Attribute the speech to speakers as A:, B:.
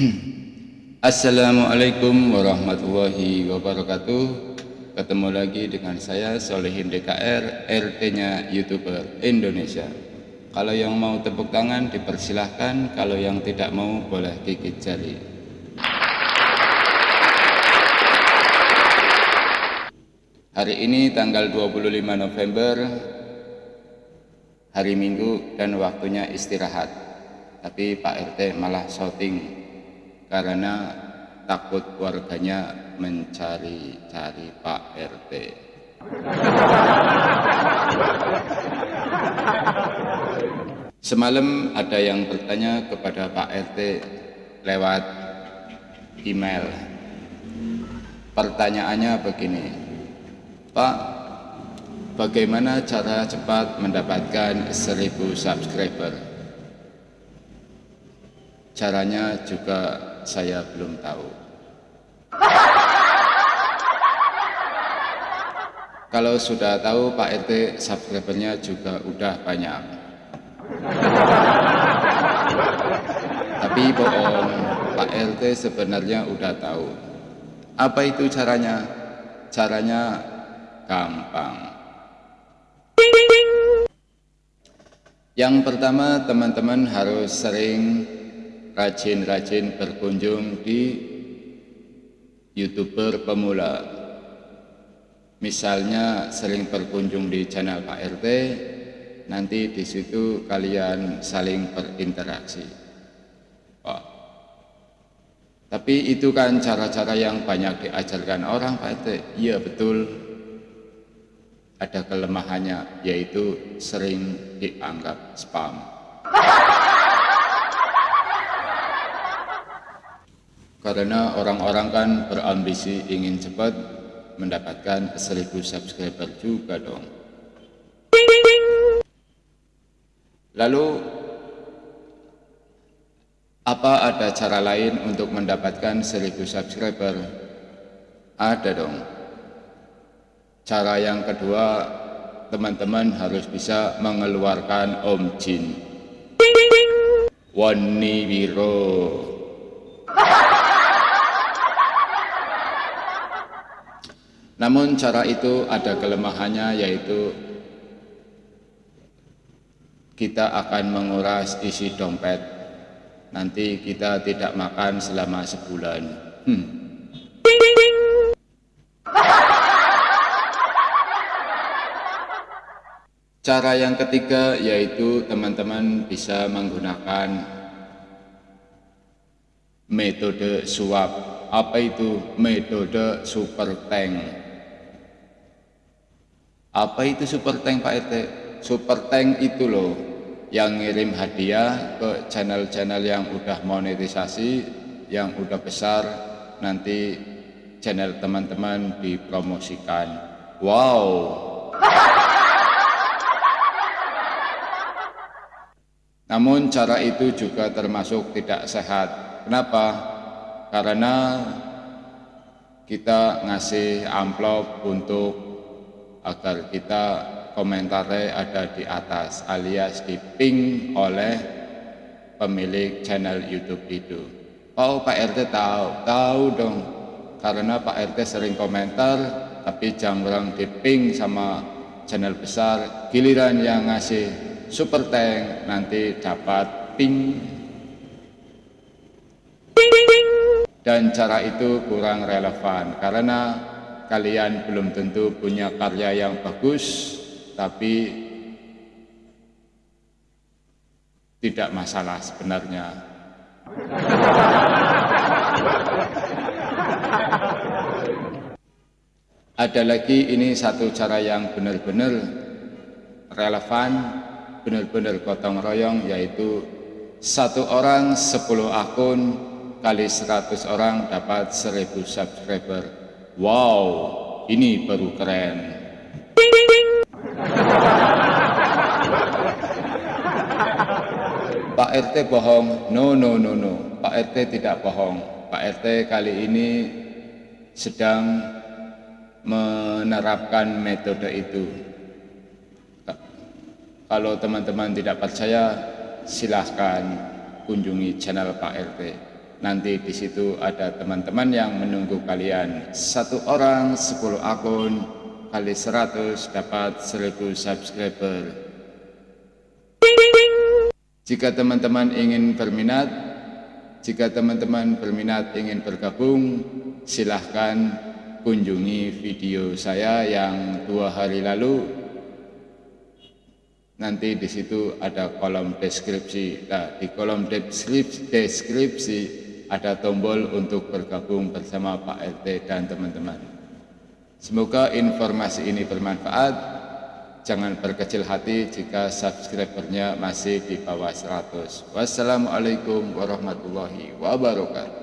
A: Assalamualaikum warahmatullahi wabarakatuh. Ketemu lagi dengan saya Solehin DKR RT-nya YouTuber Indonesia. Kalau yang mau tepuk tangan dipersilahkan. Kalau yang tidak mau boleh gigit jari. Hari ini tanggal 25 November Hari Minggu dan waktunya istirahat. Tapi Pak RT malah shooting karena takut warganya mencari-cari Pak RT. Semalam ada yang bertanya kepada Pak RT lewat email. Pertanyaannya begini, Pak, bagaimana cara cepat mendapatkan 1000 subscriber? Caranya juga saya belum tahu. Kalau sudah tahu Pak RT subscribernya juga udah banyak. Tapi bohong, Pak RT sebenarnya udah tahu. Apa itu caranya? Caranya gampang. Yang pertama teman-teman harus sering rajin-rajin berkunjung di youtuber pemula. Misalnya sering berkunjung di channel Pak RT nanti di situ kalian saling berinteraksi. Oh. tapi itu kan cara-cara yang banyak diajarkan orang Pak RT iya betul. Ada kelemahannya yaitu sering dianggap spam Karena orang-orang kan berambisi ingin cepat mendapatkan 1000 subscriber juga dong. Lalu apa ada cara lain untuk mendapatkan 1000 subscriber? Ada dong. Cara yang kedua, teman-teman harus bisa mengeluarkan Om Jin. Wani Wiro. Namun cara itu ada kelemahannya yaitu kita akan menguras isi dompet. Nanti kita tidak makan selama sebulan. Hmm. Cara yang ketiga yaitu teman-teman bisa menggunakan metode suap. Apa itu metode super tank? Apa itu super tank Pak RT? Super tank itu loh yang ngirim hadiah ke channel-channel yang udah monetisasi, yang udah besar, nanti channel teman-teman dipromosikan. Wow! Namun cara itu juga termasuk tidak sehat. Kenapa? Karena kita ngasih amplop untuk agar kita komentarnya ada di atas alias di ping oleh pemilik channel YouTube itu. Oh Pak RT tahu, tahu dong. Karena Pak RT sering komentar, tapi jangan di ping sama channel besar. Giliran yang ngasih super tank nanti dapat ping. Dan cara itu kurang relevan karena kalian belum tentu punya karya yang bagus, tapi tidak masalah sebenarnya. Ada lagi ini satu cara yang benar-benar relevan, benar-benar gotong royong, yaitu satu orang 10 akun kali 100 orang dapat 1000 subscriber Wow, ini baru keren. Pak RT bohong. No, no, no, no. Pak RT tidak bohong. Pak RT kali ini sedang menerapkan metode itu. Kalau teman-teman tidak percaya, silahkan kunjungi channel Pak RT. Nanti di situ ada teman-teman yang menunggu kalian. Satu orang 10 akun kali 100 dapat 1000 subscriber. Jika teman-teman ingin berminat, jika teman-teman berminat ingin bergabung, silahkan kunjungi video saya yang dua hari lalu nanti di situ ada kolom deskripsi nah, di kolom deskripsi, deskripsi ada tombol untuk bergabung bersama Pak RT dan teman-teman. Semoga informasi ini bermanfaat. Jangan berkecil hati jika subscribernya masih di bawah 100 wassalamualaikum warahmatullahi wabarakatuh